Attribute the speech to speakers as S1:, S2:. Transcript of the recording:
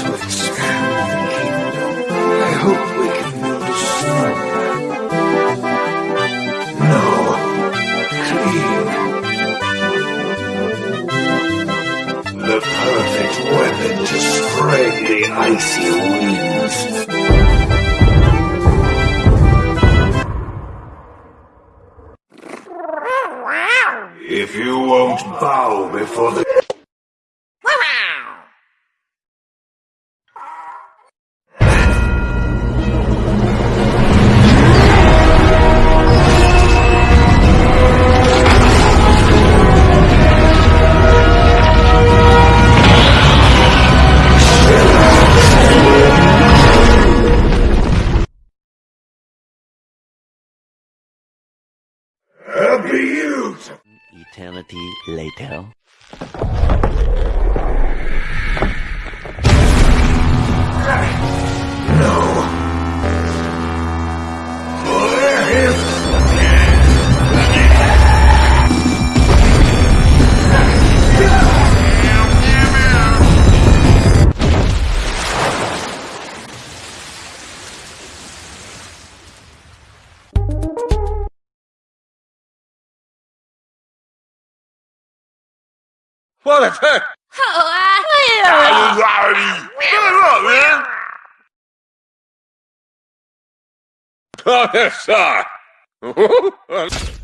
S1: to expand the kingdom. I hope we can build a snowman. No, clean. The perfect weapon to spread the icy winds. If you won't bow before the... abuse.
S2: Eternity later.
S3: 我的天！
S4: 好啊，加油！大
S1: 傻逼，
S3: 大
S1: 傻
S3: 逼，大傻逼！